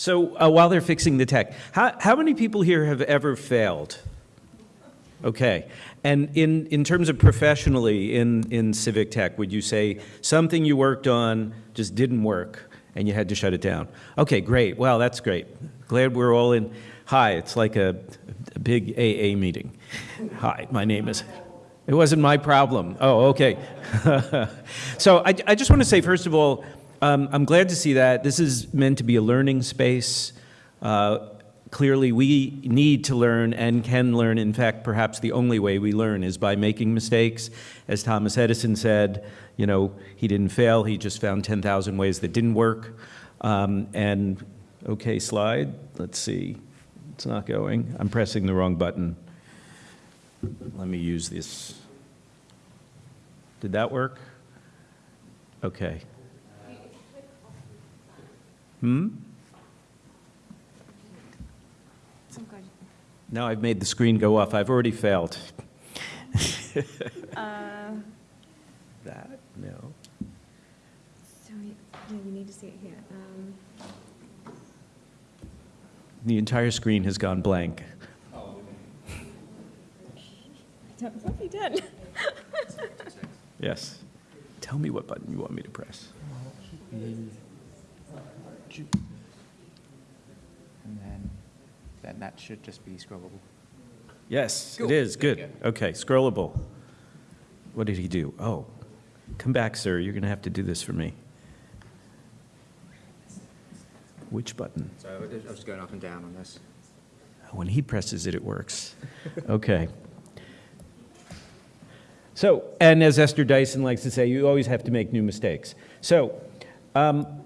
So uh, while they're fixing the tech, how, how many people here have ever failed? Okay. And in, in terms of professionally in, in civic tech, would you say something you worked on just didn't work and you had to shut it down? Okay, great. Well, that's great. Glad we're all in. Hi, it's like a, a big AA meeting. Hi, my name is. It wasn't my problem. Oh, okay. so I, I just want to say, first of all, um, I'm glad to see that. This is meant to be a learning space. Uh, clearly, we need to learn and can learn. In fact, perhaps the only way we learn is by making mistakes. As Thomas Edison said, you know, he didn't fail, he just found 10,000 ways that didn't work. Um, and, okay, slide, let's see. It's not going. I'm pressing the wrong button. Let me use this. Did that work? Okay. Hmm? Now I've made the screen go off. I've already failed. Uh, That, no. So, we- yeah, we need to see it here. Um, The entire screen has gone blank. I don't think we did. Yes. Tell me what button you want me to press. And then, then that should just be scrollable. Yes, it Cool. is. There you Good. Okay, scrollable. What did he do? Oh, come back, sir. You're going to have to do this for me. Which button? So I was just going up and down on this. When he presses it, it works. Okay. So, and as Esther Dyson likes to say, you always have to make new mistakes. So, um,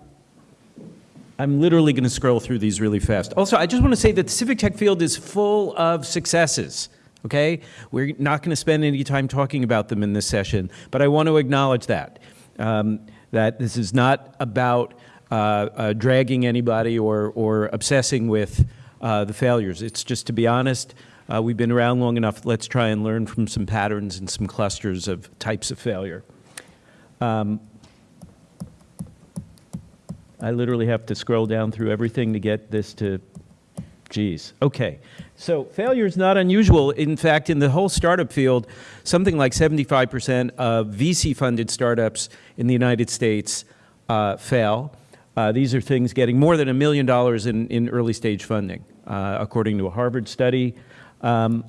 I'm literally going to scroll through these really fast. Also, I just want to say that the civic tech field is full of successes. Okay? We're not going to spend any time talking about them in this session, but I want to acknowledge that. Um, that this is not about uh, uh, dragging anybody or, or obsessing with uh, the failures. It's just to be honest, uh, we've been around long enough, let's try and learn from some patterns and some clusters of types of failure. Um, I literally have to scroll down through everything to get this to, geez. Okay, so failure is not unusual. In fact, in the whole startup field, something like 75% of VC-funded startups in the United States uh, fail. Uh, these are things getting more than a million dollars in, in early stage funding, uh, according to a Harvard study. Um,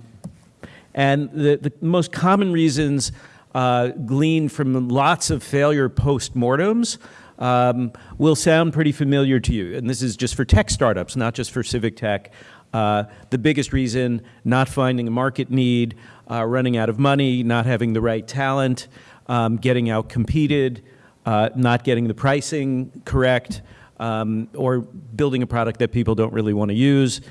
and the, the most common reasons uh, gleaned from lots of failure post-mortems um, will sound pretty familiar to you. And this is just for tech startups, not just for civic tech. Uh, the biggest reason, not finding a market need, uh, running out of money, not having the right talent, um, getting out competed, uh, not getting the pricing correct, um, or building a product that people don't really want to use.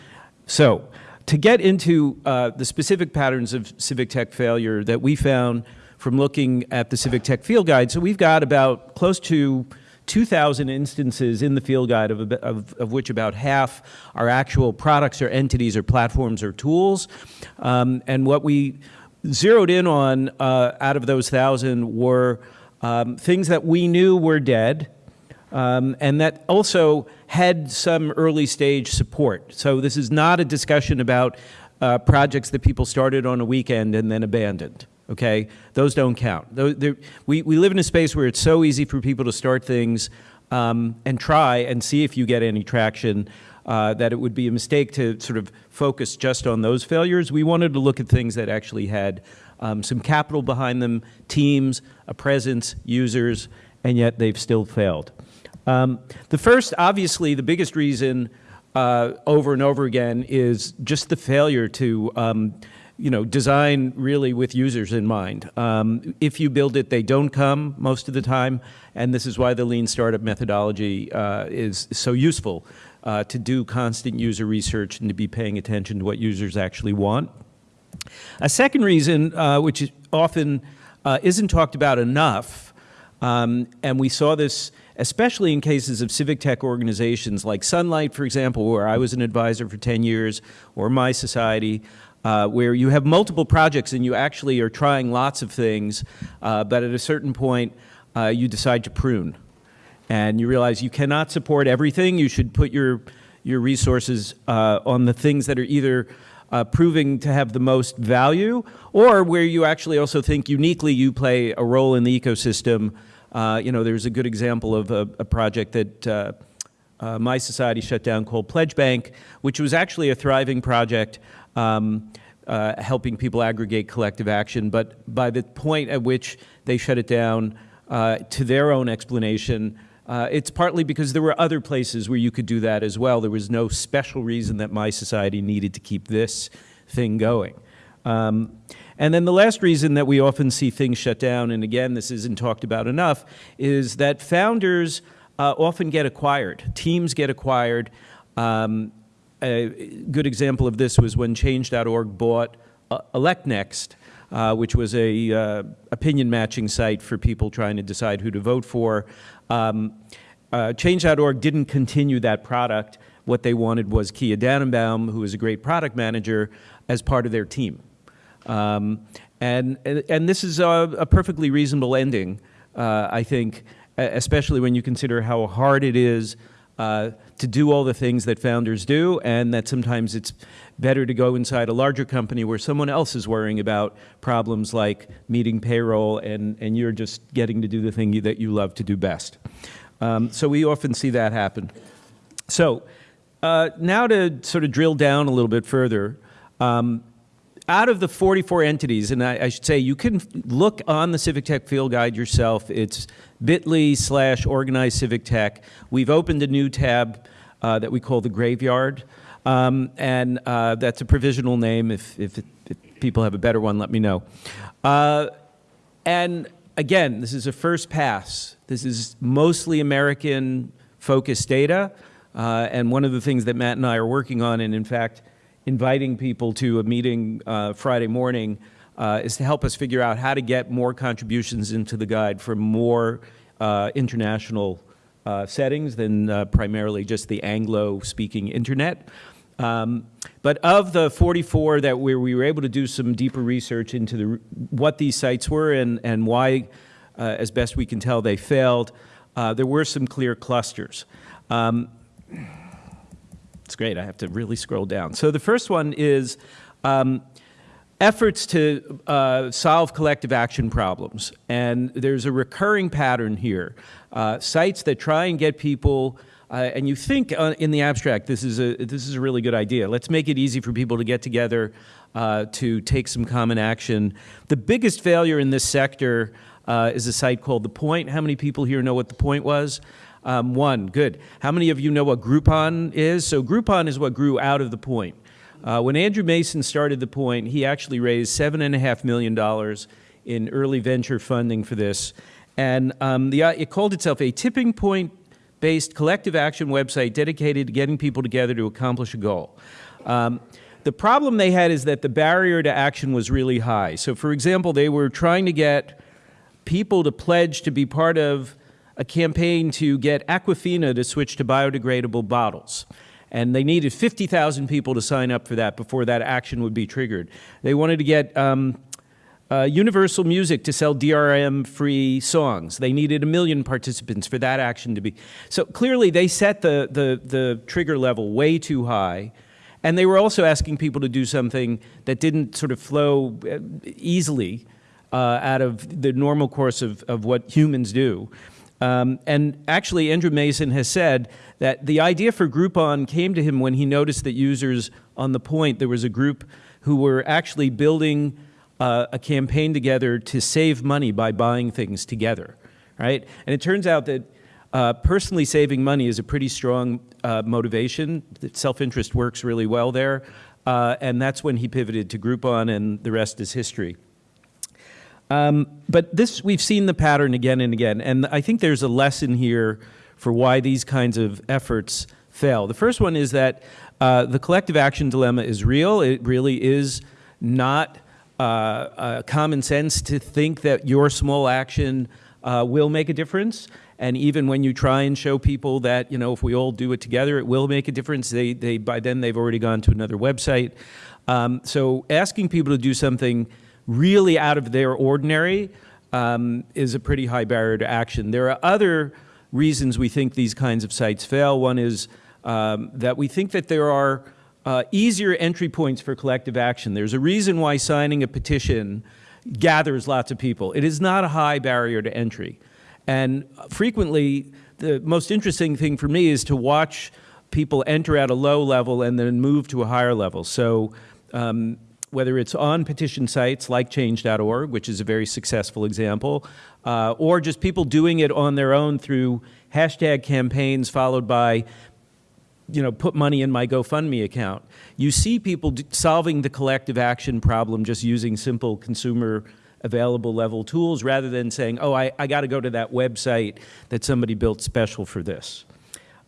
So to get into uh, the specific patterns of civic tech failure that we found from looking at the civic tech field guide, so we've got about close to 2,000 instances in the field guide, of, of, of, which about half are actual products or entities or platforms or tools. Um, and what we zeroed in on uh, out of those 1,000 were um, things that we knew were dead, um, and that also had some early stage support. So this is not a discussion about uh, projects that people started on a weekend and then abandoned. Okay, those don't count. We, we live in a space where it's so easy for people to start things um, and try and see if you get any traction uh, that it would be a mistake to sort of focus just on those failures. We wanted to look at things that actually had um, some capital behind them, teams, a presence, users, and yet they've still failed. Um, the first, obviously, the biggest reason uh, over and over again is just the failure to um, you know, design really with users in mind. Um, if you build it, they don't come most of the time, and this is why the lean startup methodology uh, is so useful uh, to do constant user research and to be paying attention to what users actually want. A second reason, uh, which often uh, isn't talked about enough, um, and we saw this especially in cases of civic tech organizations like Sunlight, for example, where I was an advisor for 10 years, or mySociety, uh, where you have multiple projects and you actually are trying lots of things, uh, but at a certain point uh, you decide to prune. And you realize you cannot support everything. You should put your, your resources uh, on the things that are either proving to have the most value or where you actually also think uniquely you play a role in the ecosystem. Uh, you know, there's a good example of a, a project that uh, uh, mySociety shut down called PledgeBank, which was actually a thriving project um, uh, helping people aggregate collective action. But by the point at which they shut it down, uh, to their own explanation, uh, it's partly because there were other places where you could do that as well. There was no special reason that mySociety needed to keep this thing going. Um, and then the last reason that we often see things shut down, and again, this isn't talked about enough, is that founders uh, often get acquired. Teams get acquired. Um, a good example of this was when Change.org bought uh, ElectNext, uh, which was a uh, opinion matching site for people trying to decide who to vote for. Um, uh, Change.org didn't continue that product. What they wanted was Keya Dannenbaum, who is a great product manager, as part of their team. Um, and, and this is a, a perfectly reasonable ending, uh, I think, especially when you consider how hard it is uh, to do all the things that founders do, and that sometimes it's better to go inside a larger company where someone else is worrying about problems like meeting payroll, and, and you're just getting to do the thing you, that you love to do best. Um, so we often see that happen. So uh, now to sort of drill down a little bit further, um, out of the 44 entities, and I, I should say you can look on the Civic Tech Field Guide yourself. It's bit.ly slash organized civic tech. We've opened a new tab uh, that we call the graveyard. Um, and uh, that's a provisional name. If, if, it, if people have a better one, let me know. Uh, and again, this is a first pass. This is mostly American focused data. Uh, and one of the things that Matt and I are working on, and in fact, inviting people to a meeting uh, Friday morning, uh, is to help us figure out how to get more contributions into the guide from more uh, international uh, settings than uh, primarily just the Anglo-speaking internet. Um, but of the 44 that we, we, were able to do some deeper research into the, what these sites were and, and why, uh, as best we can tell, they failed, there were some clear clusters. Um, it's great, I have to really scroll down. So the first one is um, efforts to uh, solve collective action problems. And there's a recurring pattern here. Uh, sites that try and get people uh, and you think uh, in the abstract, this is, a, this is a really good idea. Let's make it easy for people to get together uh, to take some common action. The biggest failure in this sector uh, is a site called The Point. How many people here know what The Point was? Um, one, good. How many of you know what Groupon is? So Groupon is what grew out of The Point. Uh, when Andrew Mason started The Point, he actually raised $7.5 million in early venture funding for this. And um, the, it called itself a tipping point based collective action website dedicated to getting people together to accomplish a goal. Um, the problem they had is that the barrier to action was really high. So, for example, they were trying to get people to pledge to be part of a campaign to get Aquafina to switch to biodegradable bottles. And they needed 50,000 people to sign up for that before that action would be triggered. They wanted to get um, uh, Universal Music to sell DRM-free songs. They needed a million participants for that action to be. So clearly they set the, the, the trigger level way too high. And they were also asking people to do something that didn't sort of flow uh, easily uh, out of the normal course of, of what humans do. Um, and actually, Andrew Mason has said that the idea for Groupon came to him when he noticed that users on the point, there was a group who were actually building uh, a campaign together to save money by buying things together, right? And it turns out that uh, personally saving money is a pretty strong uh, motivation. That self-interest works really well there. Uh, and that's when he pivoted to Groupon, and the rest is history. Um, but this, we've seen the pattern again and again, and I think there's a lesson here for why these kinds of efforts fail. The first one is that uh, the collective action dilemma is real. It really is not uh, uh, common sense to think that your small action uh, will make a difference. And even when you try and show people that, you know, if we all do it together, it will make a difference, they, they, by then they've already gone to another website. Um, so asking people to do something really out of their ordinary um, is a pretty high barrier to action. There are other reasons we think these kinds of sites fail. One is um, that we think that there are uh, easier entry points for collective action. There's a reason why signing a petition gathers lots of people. It is not a high barrier to entry. And frequently, the most interesting thing for me is to watch people enter at a low level and then move to a higher level. So um, whether it's on petition sites like change.org, which is a very successful example, uh, or just people doing it on their own through hashtag campaigns followed by you know, put money in my GoFundMe account. You see people solving the collective action problem just using simple consumer available level tools rather than saying, oh, I, I got to go to that website that somebody built special for this.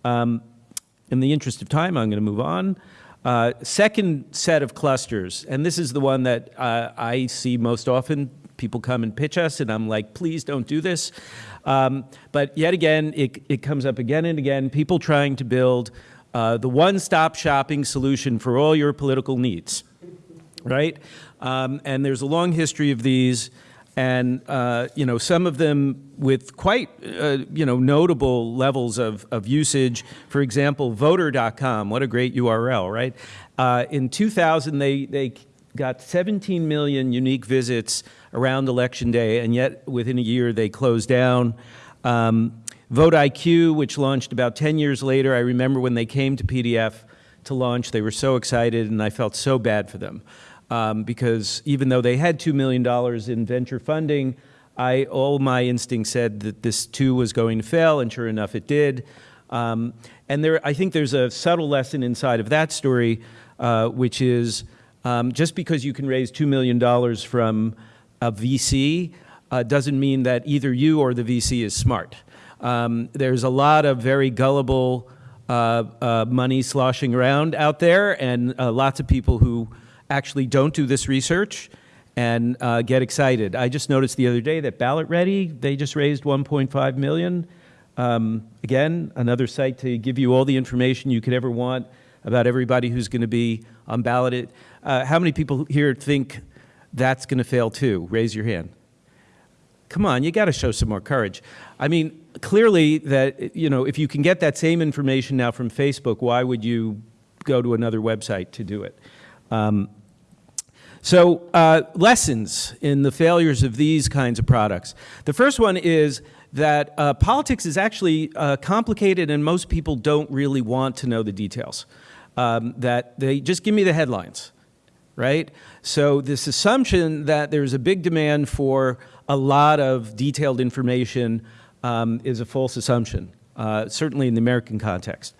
Um, in the interest of time, I'm going to move on. Uh, second set of clusters, and this is the one that uh, I see most often. People come and pitch us, and I'm like, please don't do this. Um, but yet again, it, it comes up again and again, people trying to build uh, the one-stop shopping solution for all your political needs, right? Um, and there's a long history of these, and uh, you know some of them with quite uh, you know notable levels of, of usage. For example, Voter.com, what a great URL, right? Uh, in 2000, they they got 17 million unique visits around election day, and yet within a year they closed down. Um, VoteIQ, which launched about 10 years later, I remember when they came to PDF to launch, they were so excited, and I felt so bad for them. Um, because even though they had $2 million in venture funding, I, all my instincts said that this too was going to fail, and sure enough, it did. Um, and there, I think there's a subtle lesson inside of that story, uh, which is um, just because you can raise $2 million from a VC uh, doesn't mean that either you or the VC is smart. Um, there's a lot of very gullible uh, uh, money sloshing around out there, and uh, lots of people who actually don't do this research and uh, get excited. I just noticed the other day that BallotReady, they just raised 1.5 million. Um, again, another site to give you all the information you could ever want about everybody who's going to be on ballot. Uh, how many people here think that's going to fail too? Raise your hand. Come on, you got to show some more courage. I mean, clearly that, you know, if you can get that same information now from Facebook, why would you go to another website to do it? Um, so uh, lessons in the failures of these kinds of products. The first one is that uh, politics is actually uh, complicated and most people don't really want to know the details. Um, that they just give me the headlines, right? So this assumption that there's a big demand for a lot of detailed information um, is a false assumption. Uh, certainly in the American context.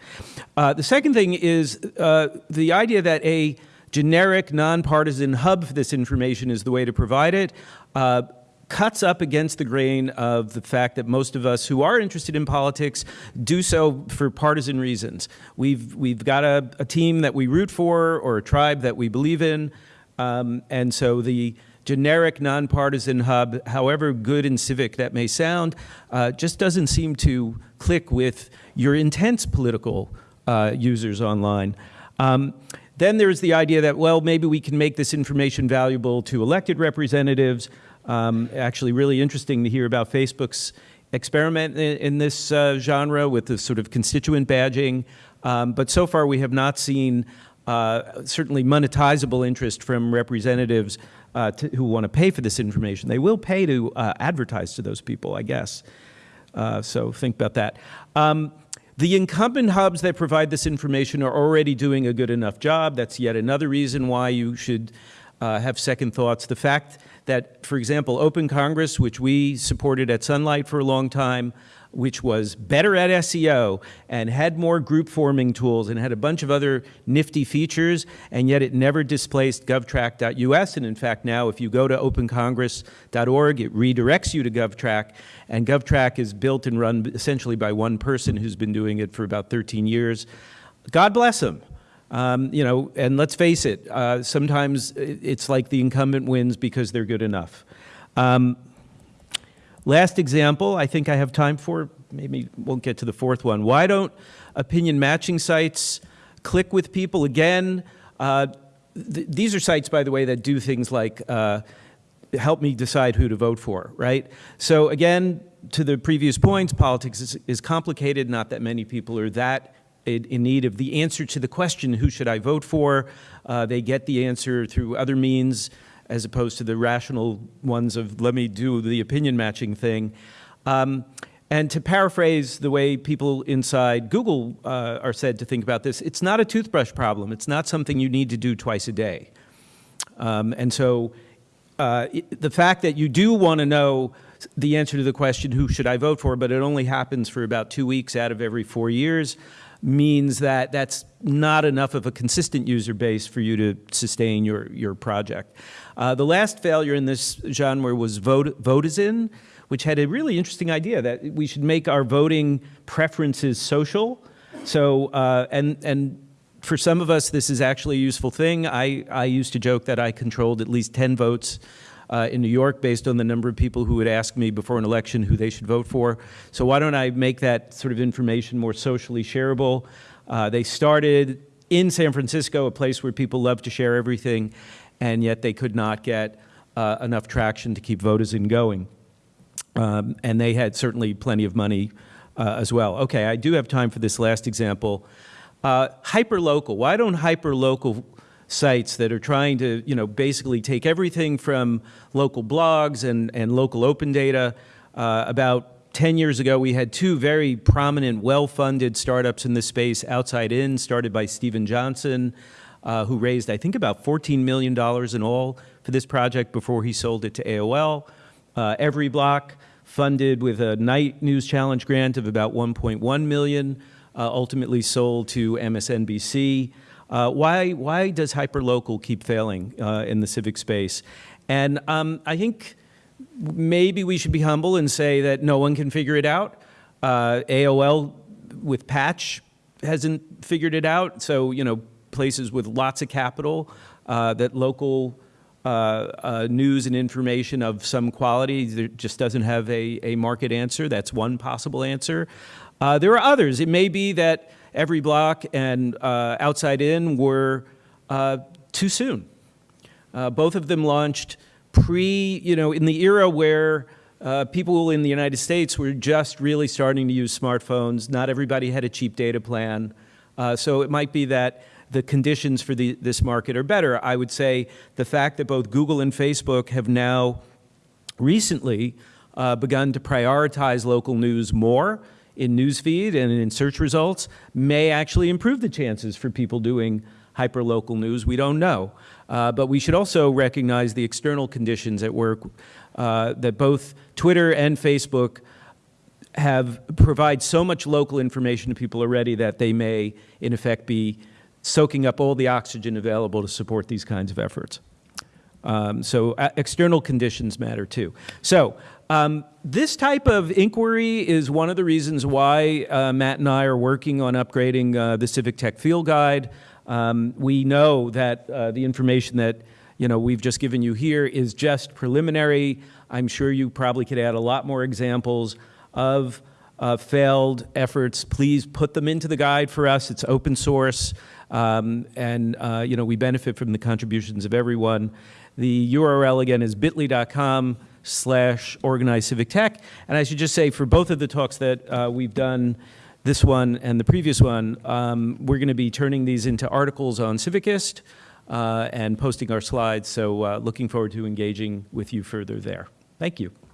Uh, the second thing is uh, the idea that a generic, nonpartisan hub for this information is the way to provide it uh, cuts up against the grain of the fact that most of us who are interested in politics do so for partisan reasons. We've, we've got a, a team that we root for or a tribe that we believe in, um, and so the generic nonpartisan hub, however good and civic that may sound, uh, just doesn't seem to click with your intense political uh, users online. Um, then there's the idea that, well, maybe we can make this information valuable to elected representatives. Um, actually, really interesting to hear about Facebook's experiment in, in this uh, genre with the sort of constituent badging. Um, but so far, we have not seen uh, certainly monetizable interest from representatives uh, to, who want to pay for this information. They will pay to uh, advertise to those people, I guess. Uh, so think about that. Um, the incumbent hubs that provide this information are already doing a good enough job. That's yet another reason why you should uh, have second thoughts. The fact that, for example, OpenCongress, which we supported at Sunlight for a long time, which was better at SEO and had more group forming tools and had a bunch of other nifty features, and yet it never displaced govtrack.us. And in fact, now if you go to opencongress.org, it redirects you to GovTrack, and GovTrack is built and run essentially by one person who's been doing it for about 13 years. God bless him. Um, you know, and let's face it, uh, sometimes it's like the incumbent wins because they're good enough. Um, Last example, I think I have time for, maybe won't get to the fourth one. Why don't opinion matching sites click with people again? Uh, th these are sites, by the way, that do things like uh, help me decide who to vote for, right? So again, to the previous points, politics is, is complicated, not that many people are that in, need of the answer to the question, who should I vote for? Uh, they get the answer through other means as opposed to the rational ones of let me do the opinion matching thing. Um, and to paraphrase the way people inside Google uh, are said to think about this, it's not a toothbrush problem. It's not something you need to do twice a day. Um, and so uh, it- the fact that you do want to know the answer to the question, who should I vote for, but it only happens for about two weeks out of every four years, means that that's not enough of a consistent user base for you to sustain your, your project. Uh, the last failure in this genre was Vote, Votizen, which had a really interesting idea that we should make our voting preferences social. So, uh, and, and for some of us, this is actually a useful thing. I, I used to joke that I controlled at least 10 votes uh, in New York based on the number of people who would ask me before an election who they should vote for. So why don't I make that sort of information more socially shareable? Uh, they started in San Francisco, a place where people love to share everything, and yet they could not get uh, enough traction to keep Votizen going. Um, and they had certainly plenty of money uh, as well. Okay, I do have time for this last example. Uh, hyperlocal. Why don't hyperlocal sites that are trying to, you know, basically take everything from local blogs and, and local open data? Uh, about 10 years ago, we had two very prominent, well-funded startups in this space, Outside In, started by Steven Johnson, uh, who raised, I think, about $14 million in all for this project before he sold it to AOL. Uh, EveryBlock, funded with a Knight News Challenge grant of about 1.1 million, uh, ultimately sold to MSNBC. Uh, why, why does hyperlocal keep failing uh, in the civic space? And um, I think maybe we should be humble and say that no one can figure it out. Uh, AOL with Patch hasn't figured it out. So, you know, places with lots of capital, uh, that local uh, uh, news and information of some quality there just doesn't have a, a market answer. That's one possible answer. Uh, there are others. It may be that EveryBlock and uh, outside in were too soon. Both of them launched pre, you know, in the era where uh, people in the United States were just really starting to use smartphones. Not everybody had a cheap data plan. Uh, so it might be that the conditions for the, this market are better. I would say the fact that both Google and Facebook have now recently uh, begun to prioritize local news more in newsfeed and in search results may actually improve the chances for people doing hyperlocal news. We don't know. Uh, but we should also recognize the external conditions at work uh, that both Twitter and Facebook have provide so much local information to people already that they may, in effect, be soaking up all the oxygen available to support these kinds of efforts. Um, so uh, external conditions matter too. So um, this type of inquiry is one of the reasons why uh, Matt and I are working on upgrading uh, the Civic Tech Field Guide. Um, we know that uh, the information that you know we've just given you here is just preliminary. I'm sure you probably could add a lot more examples of uh, failed efforts. Please put them into the guide for us. It's open source. Um, and uh, you know we benefit from the contributions of everyone. The URL again is bit.ly.com slash organized civic tech. And I should just say for both of the talks that uh, we've done, this one and the previous one, um, we're going to be turning these into articles on Civicist uh, and posting our slides. So uh, looking forward to engaging with you further there. Thank you.